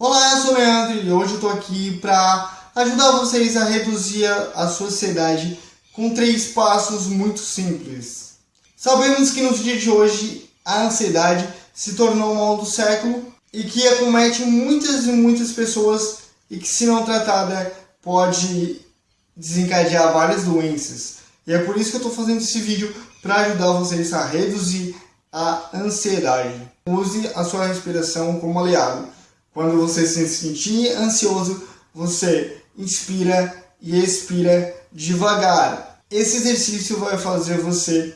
Olá, eu sou o Leandro e hoje eu tô aqui para ajudar vocês a reduzir a sua ansiedade com três passos muito simples. Sabemos que nos dias de hoje a ansiedade se tornou o mal do século e que acomete muitas e muitas pessoas e que se não tratada pode desencadear várias doenças. E é por isso que eu estou fazendo esse vídeo para ajudar vocês a reduzir a ansiedade. Use a sua respiração como aliado. Quando você se sentir ansioso, você inspira e expira devagar. Esse exercício vai fazer você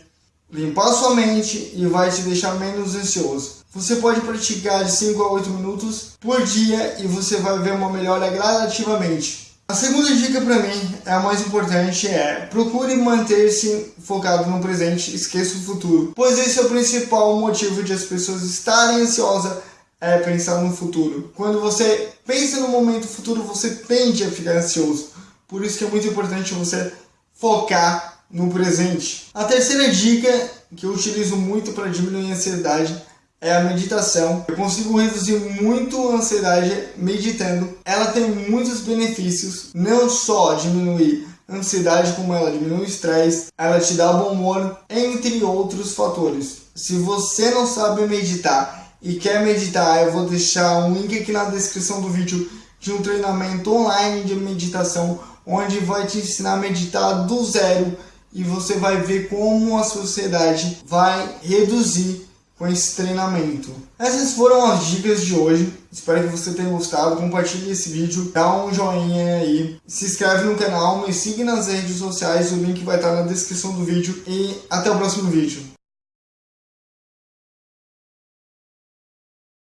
limpar sua mente e vai te deixar menos ansioso. Você pode praticar de 5 a 8 minutos por dia e você vai ver uma melhora gradativamente. A segunda dica para mim, é a mais importante, é procure manter-se focado no presente, esqueça o futuro, pois esse é o principal motivo de as pessoas estarem ansiosas é pensar no futuro. Quando você pensa no momento futuro, você tende a ficar ansioso. Por isso que é muito importante você focar no presente. A terceira dica que eu utilizo muito para diminuir a ansiedade é a meditação. Eu consigo reduzir muito a ansiedade meditando. Ela tem muitos benefícios, não só diminuir ansiedade, como ela diminui o estresse, ela te dá bom humor, entre outros fatores. Se você não sabe meditar e quer meditar, eu vou deixar um link aqui na descrição do vídeo de um treinamento online de meditação, onde vai te ensinar a meditar do zero e você vai ver como a sociedade vai reduzir com esse treinamento. Essas foram as dicas de hoje. Espero que você tenha gostado. Compartilhe esse vídeo, dá um joinha aí, se inscreve no canal, me siga nas redes sociais, o link vai estar na descrição do vídeo e até o próximo vídeo.